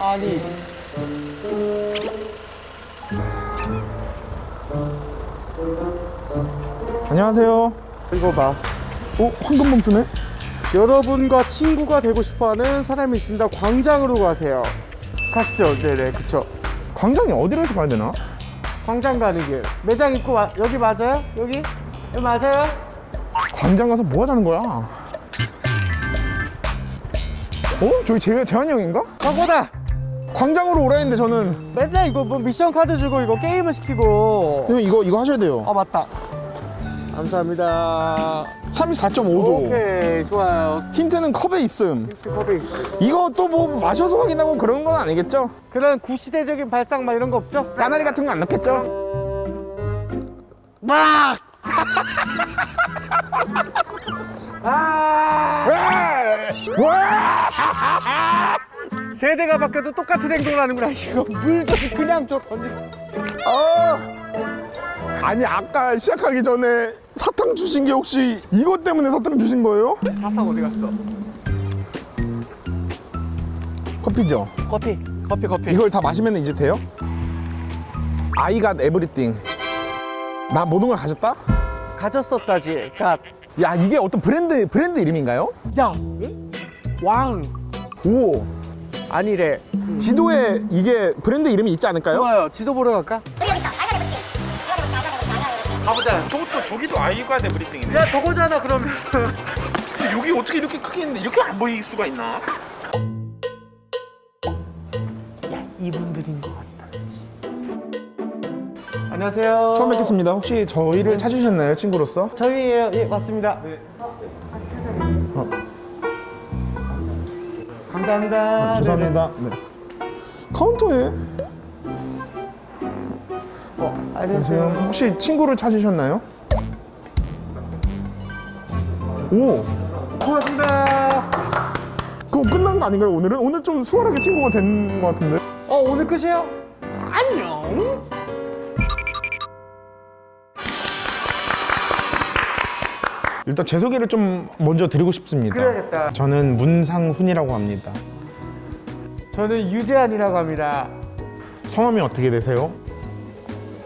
아니 안녕하세요. 이거 봐 어, 황금 봉투네? 여러분과 친구가 되고 싶어하는 사람이 있습니다 광장으로 가세요 가시죠 네네 그쵸 광장이 어디로 해서 가야 되나? 광장 가는 길 매장 입구 마, 여기 맞아요? 여기? 맞아요? 광장 가서 뭐 하자는 거야? 어? 저기 재, 재환이 형인가? 저거다 광장으로 오라 했는데 저는 맨날 이거 뭐 미션 카드 주고 이거 게임을 시키고 형 이거 이거 하셔야 돼요. 아 맞다 감사합니다 34.5도. 오케이 좋아요 힌트는 컵에 있음. 믹스 컵이 이거 또 뭐 마셔서 확인하고 그런 건 아니겠죠? 그런 구시대적인 발상 막 이런 거 없죠? 까나리 같은 거 안 넣겠죠? 막! 아! 세대가 바뀌어도 똑같은 행동을 하는구나 이거 물 좀 그냥 줘 던지 아! 아니 아까 시작하기 전에 사탕 주신 게 혹시 이것 때문에 사탕 주신 거예요? 사탕 어디 갔어? 커피죠? 커피 커피 커피 이걸 다 마시면 이제 돼요? Got everything 나 모든 걸 가졌다? 가졌었다지 갓. 야 이게 어떤 브랜드 브랜드 이름인가요? 야! 왕! 오 아니래 지도에 이게 브랜드 이름이 있지 않을까요? 좋아요 지도 보러 갈까? 가보자 저것도 저기도 아이가 돼 브리핑이네. 야 저거잖아 그러면 근데 여기 어떻게 이렇게 크게 있는데 이렇게 안 보일 수가 있나? 안녕하세요. 처음 뵙겠습니다. 혹시 저희를 찾으셨나요 친구로서? 저희예요. 예 맞습니다. 감사합니다. 아, 죄송합니다. 네. 카운터에? 어, 안녕하세요. 혹시 친구를 찾으셨나요? 오! 고맙습니다. 그거 끝난 거 아닌가요 오늘은? 오늘 좀 수월하게 친구가 된 것 같은데. 어 오늘 끝이에요? 안녕 일단 제 소개를 좀 먼저 드리고 싶습니다 그래야겠다. 저는 문상훈이라고 합니다 저는 유재한이라고 합니다 성함이 어떻게 되세요?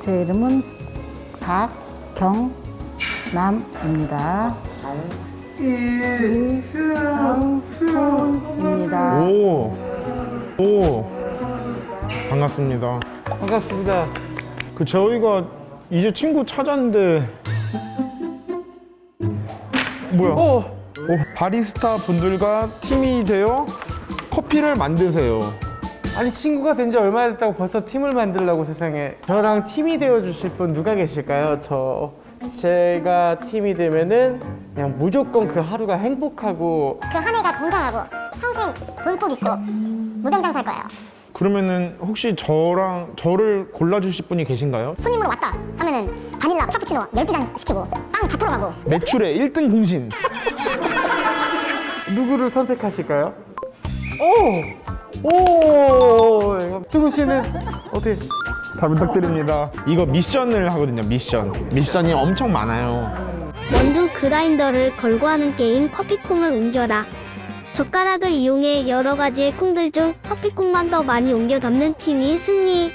제 이름은 박경남입니다. 이성훈입니다. 오, 오, 반갑습니다. 반갑습니다 그 저희가 이제 친구 찾았는데 뭐야? 오! 오, 바리스타 분들과 팀이 되어 커피를 만드세요. 아니 친구가 된 지 얼마나 됐다고 벌써 팀을 만들라고 세상에 저랑 팀이 되어 주실 분 누가 계실까요? 저 제가 팀이 되면은 그냥 무조건 그 하루가 행복하고 그 한 해가 건강하고 평생 돈복 있고 무병장수할 거예요. 그러면은 혹시 저랑 저를 골라주실 분이 계신가요? 손님으로 왔다 하면은 바닐라 프라푸치노 12잔 시키고 빵 다 털어가고 매출의 1등 공신. 누구를 선택하실까요? 오! 오! 승우 씨는 어떻게 잘 부탁드립니다. 이거 미션을 하거든요. 미션. 미션이 엄청 많아요. 원두 그라인더를 걸고 하는 게임 커피콩을 옮겨라. 젓가락을 이용해 여러 가지의 콩들 중 커피콩만 더 많이 옮겨 담는 팀이 승리.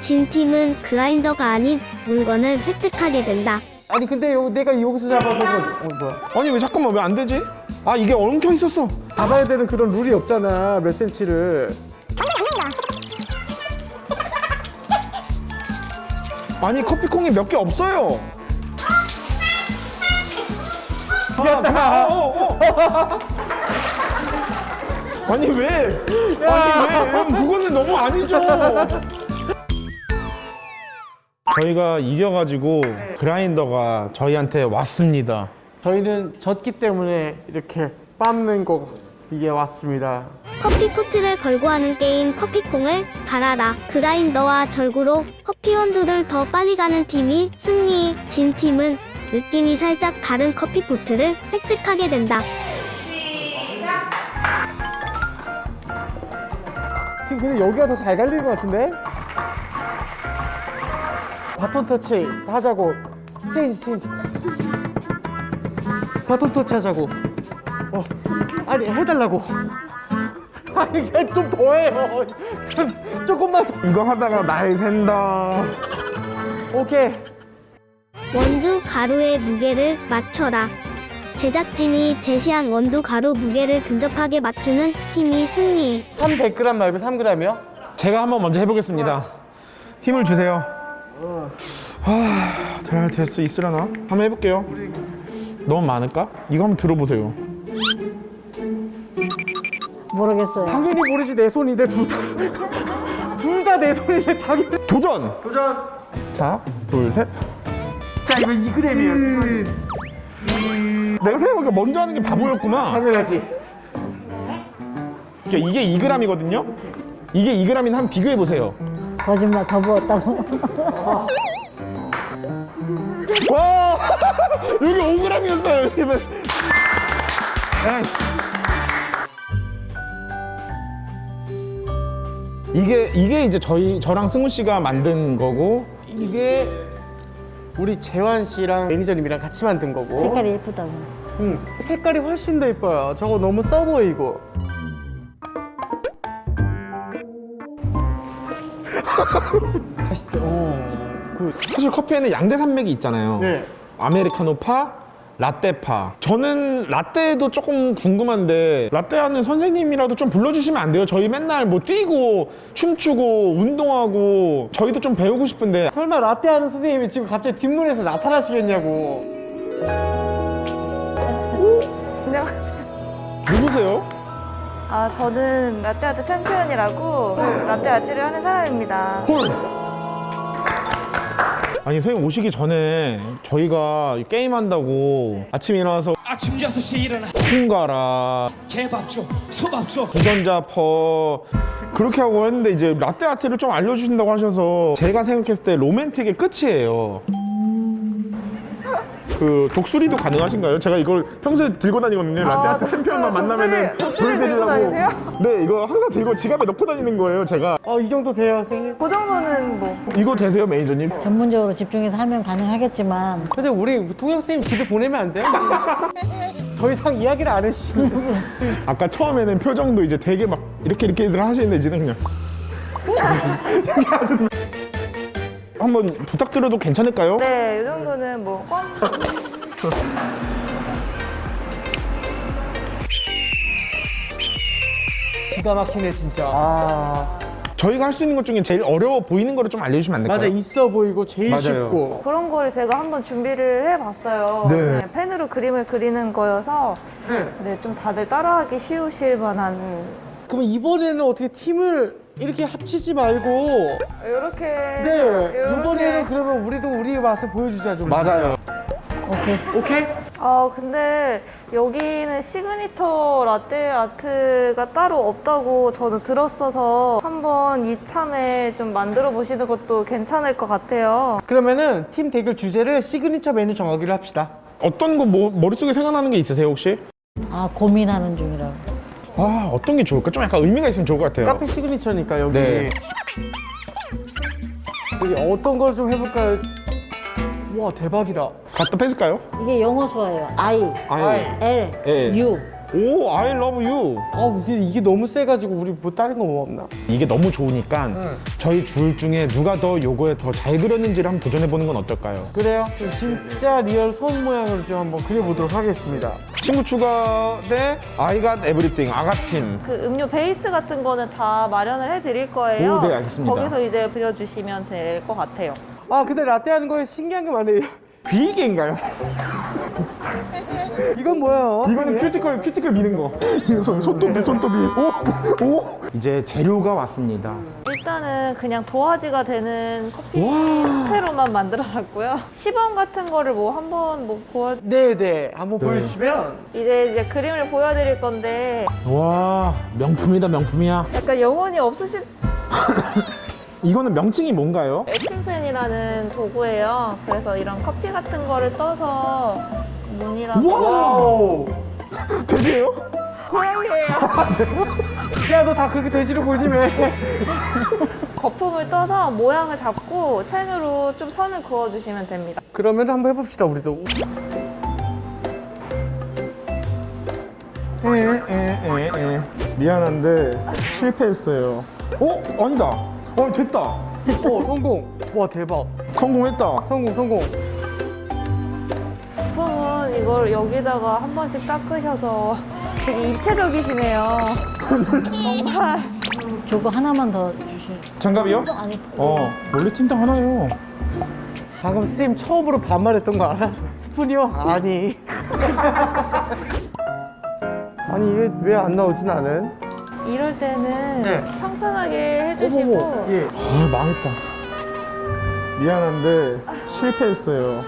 진 팀은 그라인더가 아닌 물건을 획득하게 된다. 아니 근데 요, 내가 여기서 잡아서 그- 어, 뭐야 아니 왜 잠깐만 왜 안 되지? 아 이게 엉켜 있었어. 잡아야 되는 그런 룰이 없잖아 몇 센치를 아니 커피콩이 몇 개 없어요. 이겼다 아 니 왜? 아니 왜? 형, 그거는 너무 아니죠. 저희가 이겨가지고 그라인더가 저희한테 왔습니다. 저희는 졌기 때문에 이렇게 빻는 거 이게 왔습니다 커피 포트를 걸고 하는 게임 커피콩을 갈아라. 그라인더와 절구로 커피 원두를 더 빨리 가는 팀이 승리. 진 팀은 느낌이 살짝 다른 커피 포트를 획득하게 된다. 지금 근데 여기가 더 잘 갈리는 것 같은데? 바톤 터치 하자고 change change 바톤 터치 하자고. 어, 아니 해달라고. 아니 이제 좀 더해요. 조금만. 더. 이거 하다가 날 샌다. 오케이. 원두 가루의 무게를 맞춰라. 제작진이 제시한 원두 가루 무게를 근접하게 맞추는 팀이 승리. 300g 말고 3g이요? 제가 한번 먼저 해보겠습니다. 힘을 주세요. 아, 잘될 수 있으려나? 한번 해볼게요. 너무 많을까? 이거 한번 들어보세요. 모르겠어요. 당연히 모르지 내 손인데 둘 다. 둘 다 내 손인데 당연히. 도전! 도전. 자, 둘, 셋. 자 이거 2g이에요. 내가 생각해보니까 먼저 하는 게 바보였구나. 당연하지. 그러니까 이게 2g이거든요? 이게 2g인 한번 비교해보세요. 거짓말 더 부었다고. 와! 여기 5g이었어요, 여기는. 이게 이게 이제 저희 저랑 승우 씨가 만든 거고 이게 우리 재환 씨랑 매니저님이랑 같이 만든 거고. 색깔이 예쁘다고. 음, 색깔이 훨씬 더 예뻐요. 저거 너무 써 보이고. 맛있어. 오, good. 사실 커피에는 양대 산맥이 있잖아요. 네. 아메리카노 파, 라떼파. 저는 라떼도 조금 궁금한데 라떼 하는 선생님이라도 좀 불러주시면 안 돼요? 저희 맨날 뭐 뛰고 춤추고 운동하고 저희도 좀 배우고 싶은데 설마 라떼 하는 선생님이 지금 갑자기 뒷문에서 나타나시겠냐고. 누구세요? 아, 저는 라떼아트 챔피언이라고 라떼 아트를 하는 사람입니다. 헐. 아니 선생님 오시기 전에 저희가 게임 한다고 아침에 일어나서 아침 6시에 일어나 풍가라 개밥 줘 소밥 줘 부전자 퍼 그렇게 하고 했는데 이제 라떼 아트를 좀 알려주신다고 하셔서 제가 생각했을 때 로맨틱의 끝이에요. 그 독수리도 가능하신가요? 제가 이걸 평소에 들고 다니거든요. 라떼 아, 챔피언만 만나면은 독수리 들고 다니세요? 네, 이거 항상 들고 지갑에 넣고 다니는 거예요. 제가 어, 이 정도 돼요, 선생님? 그 정도는 뭐. 이거 되세요, 매니저님? 전문적으로 집중해서 하면 가능하겠지만 선생님, 우리 통역 선생님 집에 보내면 안 돼요? 더 이상 이야기를 안 해주시면. 아까 처음에는 표정도 이제 되게 막 이렇게 이렇게 해서 하시는데 이제는 그냥 이렇게 하시는 한번 부탁드려도 괜찮을까요? 네, 이 정도는 뭐. 껌. 기가 막히네, 진짜. 아. 저희가 할 수 있는 것 중에 제일 어려워 보이는 거를 좀 알려주시면 안 될까요? 맞아, 있어 보이고 제일 맞아요. 쉽고. 그런 거를 제가 한번 준비를 해봤어요. 네. 펜으로 그림을 그리는 거여서 네, 좀 다들 따라하기 쉬우실 만한 그럼 이번에는 어떻게 팀을 이렇게 합치지 말고 이렇게 네 이번에는 그러면 우리도 우리의 맛을 보여주자 좀 맞아요. 오케이. 오케이 아 근데 여기는 시그니처 라떼 아트가 따로 없다고 저는 들었어서 한번 이참에 좀 만들어 보시는 것도 괜찮을 것 같아요. 그러면은 팀 대결 주제를 시그니처 메뉴 정하기로 합시다 어떤 거 뭐, 머릿속에 생각나는 게 있으세요 혹시? 아 고민하는 중이라고. 아 어떤 게 좋을까? 좀 약간 의미가 있으면 좋을 것 같아요. 카페 시그니처니까 여기 네. 여기 어떤 걸 좀 해볼까요? 와 대박이다 갖다 뺏을까요? 이게 영어 수어예요. I, I. L, 예. U. 오, I love you. 아 이게, 이게 너무 세가지고 우리 뭐 다른 거 뭐 없나? 이게 너무 좋으니까 저희 둘 중에 누가 더 요거에 더 잘 그렸는지를 한번 도전해 보는 건 어떨까요? 그래요? 그럼 진짜 real 손 모양으로 좀 한번 그려보도록 하겠습니다 친구 추가 대 I got everything 아가팀. 그 음료 베이스 같은 거는 다 마련을 해드릴 거예요. 오, 네, 알겠습니다. 거기서 이제 그려주시면 될 것 같아요. 아 근데 라떼 하는 거에 신기한 게 많네요 비계인가요? 이건 뭐예요? 이거는 큐티클 큐티클 미는 거. 손 손톱이 손톱이. 오, 오. 이제 재료가 왔습니다. 일단은 그냥 도화지가 되는 커피 와. 상태로만 만들어놨고요. 시범 같은 거를 뭐 한번 뭐 보여 네네 한번 보여주시면 이제 이제 그림을 보여드릴 건데 와, 명품이다 명품이야. 약간 영혼이 없으신 이거는 명칭이 뭔가요? etching pen이라는 도구예요. 그래서 이런 커피 같은 거를 떠서 wow 돼지예요? 고양이에요. 야 너 다 그렇게 돼지로 보지 왜 거품을 떠서 모양을 잡고 펜으로 좀 선을 그어주시면 됩니다. 그러면 한번 해봅시다 우리도 에 에 에 에 미안한데 실패했어요. 어? 아니다. 어 됐다. 오 성공. 와 대박. 성공했다. 성공 성공. 이걸 여기다가 한 번씩 닦으셔서 되게 입체적이시네요. 정말. 저거 하나만 더 주실. 장갑이요? 아니, 어 원래 틴트 하나요. 방금 선생님 처음으로 반말했던 거 알아? 스푼이요? 아니. 아니 이게 왜 안 나오지 나는? 이럴 때는 네. 평탄하게 해주시고 어머머. 예. 아 망했다. 미안한데 실패했어요.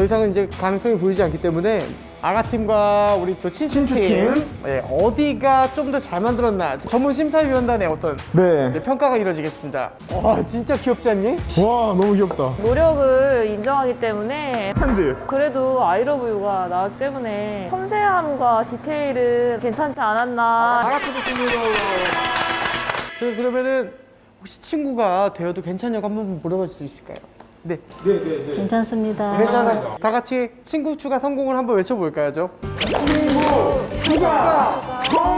더 이상은 이제 가능성이 보이지 않기 때문에 아가팀과 우리 또 친추팀 친추팀. 예, 어디가 좀 더 잘 만들었나 전문 심사위원단의 어떤 네. 이제 평가가 이루어지겠습니다. 와 진짜 귀엽지 않니? 와 너무 귀엽다. 노력을 인정하기 때문에 편지. 그래도 아이러브유가 나왔기 때문에 섬세함과 디테일은 괜찮지 않았나 그 그러면은 혹시 친구가 되어도 괜찮냐고 한번 물어볼 수 있을까요? 네. 괜찮습니다. 괜찮아요. 다 같이 친구 추가 성공을 한번 외쳐볼까요, 저? 친구 추가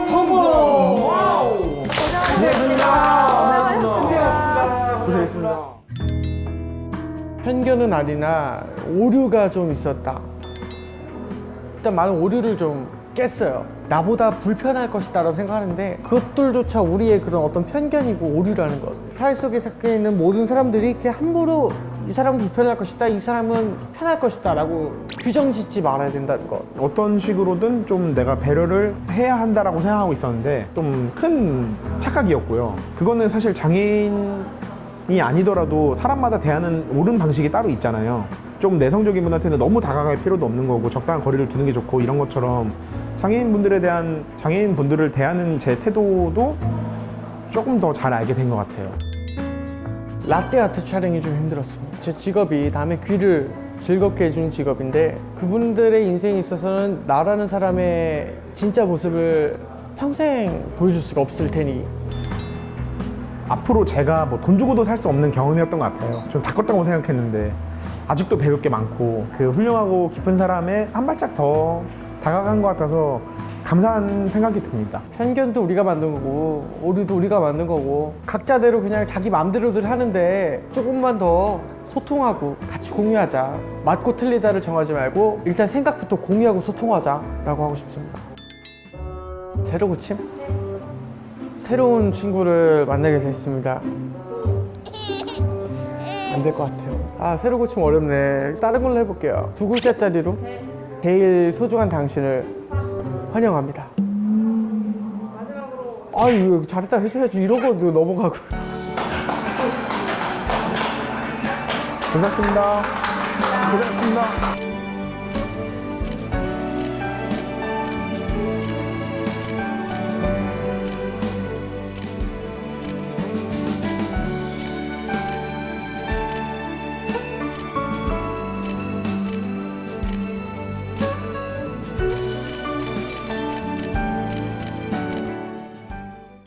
성공! wow! 고생하셨습니다. 고생하셨습니다. 고생하셨습니다. 편견은 아니나 오류가 좀 있었다. 일단 많은 오류를 좀 깼어요. 나보다 불편할 것이다 라고 생각하는데 그것들조차 우리의 그런 어떤 편견이고 오류라는 것. 사회 속에 섞여 있는 모든 사람들이 이렇게 함부로 이 사람은 불편할 것이다, 이 사람은 편할 것이다 라고 규정 짓지 말아야 된다는 것. 어떤 식으로든 좀 내가 배려를 해야 한다라고 생각하고 있었는데 좀 큰 착각이었고요. 그거는 사실 장애인이 아니더라도 사람마다 대하는 옳은 방식이 따로 있잖아요. 좀 내성적인 분한테는 너무 다가갈 필요도 없는 거고 적당한 거리를 두는 게 좋고 이런 것처럼 장애인 분들에 대한 장애인 분들을 대하는 제 태도도 조금 더 잘 알게 된 것 같아요. 라떼 아트 촬영이 좀 힘들었습니다. 제 직업이 남의 귀를 즐겁게 해주는 직업인데 그분들의 인생에 있어서는 나라는 사람의 진짜 모습을 평생 보여줄 수가 없을 테니 앞으로 제가 뭐 돈 주고도 살 수 없는 경험이었던 것 같아요. 좀 다 컸다고 생각했는데 아직도 배울 게 많고 그 훌륭하고 깊은 사람에 한 발짝 더 다가간 것 같아서 감사한 생각이 듭니다. 편견도 우리가 만든 거고 오류도 우리가 만든 거고 각자대로 그냥 자기 마음대로들 하는데 조금만 더 소통하고 같이 공유하자. 맞고 틀리다를 정하지 말고 일단 생각부터 공유하고 소통하자 라고 하고 싶습니다. 새로 고침? 새로운 친구를 만나게 됐습니다. 안 될 것 같아요. 아 새로 고침 어렵네. 다른 걸로 해볼게요. 두 글자짜리로 제일 소중한 당신을 환영합니다 아유 잘했다 해줘야지 이러고 넘어가고 고맙습니다. 고맙습니다.